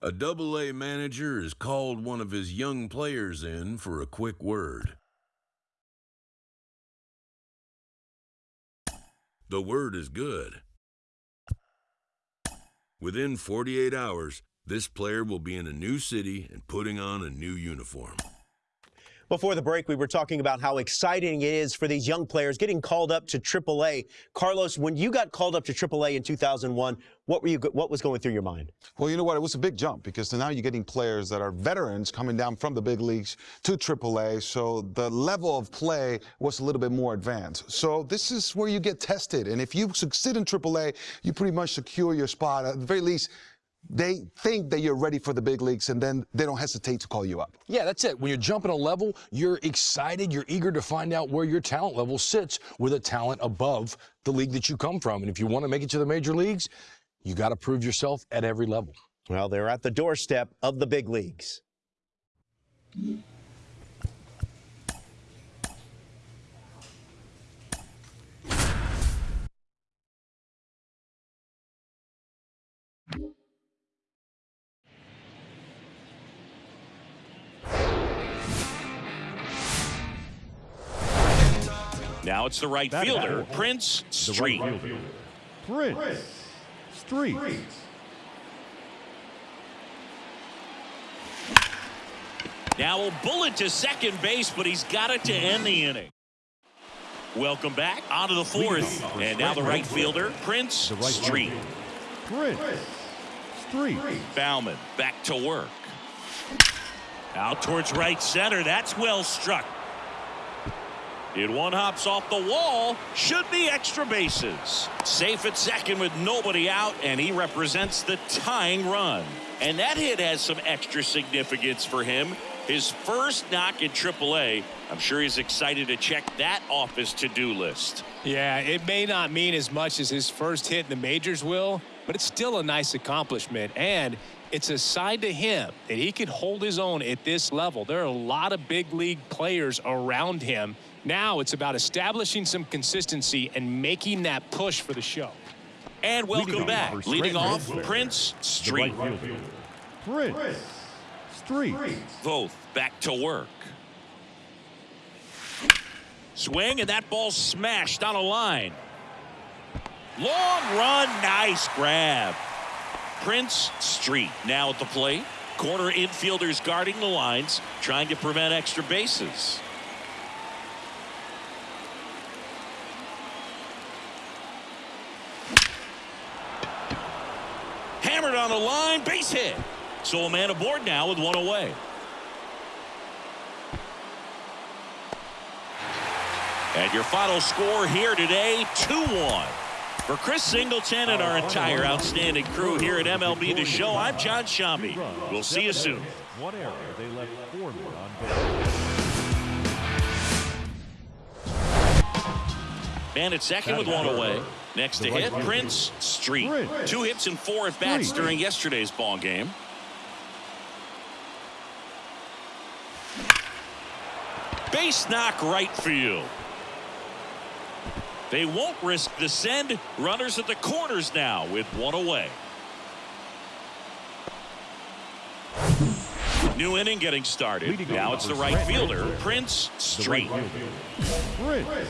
A double-A manager has called one of his young players in for a quick word. The word is good. Within 48 hours, this player will be in a new city and putting on a new uniform. Before the break, we were talking about how exciting it is for these young players getting called up to AAA. Carlos, when you got called up to AAA in 2001, what were you? What was going through your mind? Well, you know what? It was a big jump because now you're getting players that are veterans coming down from the big leagues to AAA. So the level of play was a little bit more advanced. So this is where you get tested, and if you succeed in AAA, you pretty much secure your spot. At the very least, they think that you're ready for the big leagues and then they don't hesitate to call you up. Yeah, that's it. When you're jumping a level, you're excited, you're eager to find out where your talent level sits with a talent above the league that you come from. And if you want to make it to the major leagues, you got to prove yourself at every level. Well, they're at the doorstep of the big leagues. Now it's the right fielder, Prince Street. Prince Street. Now a bullet to second base, but he's got it to end the inning. Welcome back onto the fourth. And now the right fielder, Prince Street. Prince Street. Baumann back to work. Out towards right center. That's well struck. It one hops off the wall. Should be extra bases. Safe at second with nobody out, and he represents the tying run. And that hit has some extra significance for him. His first knock in AAA. I'm sure he's excited to check that off his to-do list. Yeah, it may not mean as much as his first hit in the majors will, but it's still a nice accomplishment. And it's a sign to him that he can hold his own at this level. There are a lot of big league players around him. Now it's about establishing some consistency and making that push for the show. And welcome back. Leading off, Prince Street. Prince Street. Both back to work. Swing, and that ball smashed on a line. Long run, nice grab. Prince Street now at the plate. Corner infielders guarding the lines, trying to prevent extra bases. Hammered on the line, base hit. So a man aboard now with one away. And your final score here today, 2-1. For Chris Singleton and our oh, entire oh, oh. outstanding crew here at MLB The Show, I'm Jon Sciambi. We'll see you soon. One error. They left four men on base. Man at second with one away. Next to hit, Prince Street. Two hits and four at bats during yesterday's ball game. Base knock right field. They won't risk the send. Runners at the corners now with one away. New inning getting started. Now it's the right fielder, Prince Street. Prince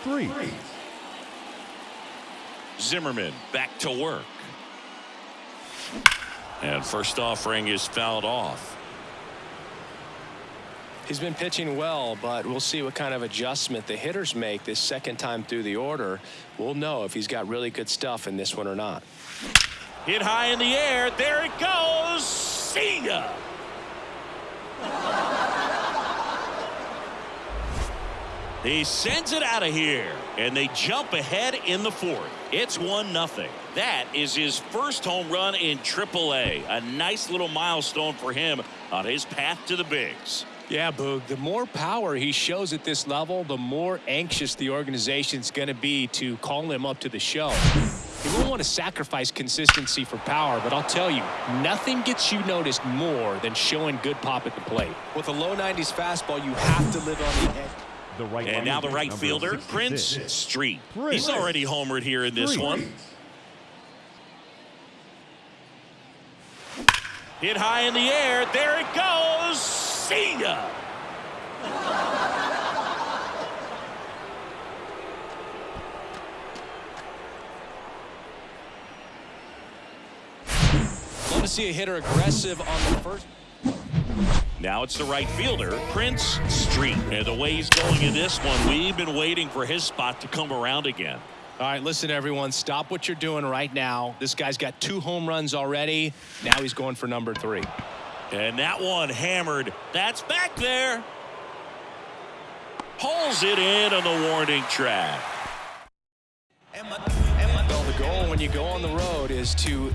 Street. Zimmerman back to work. And first offering is fouled off. He's been pitching well, but we'll see what kind of adjustment the hitters make this second time through the order. We'll know if he's got really good stuff in this one or not. Hit high in the air. There it goes. See ya. He sends it out of here, and they jump ahead in the fourth. It's 1 nothing. That is his first home run in AAA. A A nice little milestone for him on his path to the bigs. Yeah, Boog, the more power he shows at this level, the more anxious the organization's going to be to call him up to the show. He won't want to sacrifice consistency for power, but I'll tell you, nothing gets you noticed more than showing good pop at the plate. With a low 90s fastball, you have to live on the edge. The right And now the right fielder, Prince Street. Prince He's already homered here in this Street. one. Hit high in the air. There it goes. See ya. Love to see a hitter aggressive on the first. Now it's the right fielder, Prince Street. And the way he's going in this one, we've been waiting for his spot to come around again. All right, listen, everyone. Stop what you're doing right now. This guy's got two home runs already. Now he's going for number three. And that one hammered. That's back there. Pulls it in on the warning track. Well, the goal when you go on the road is to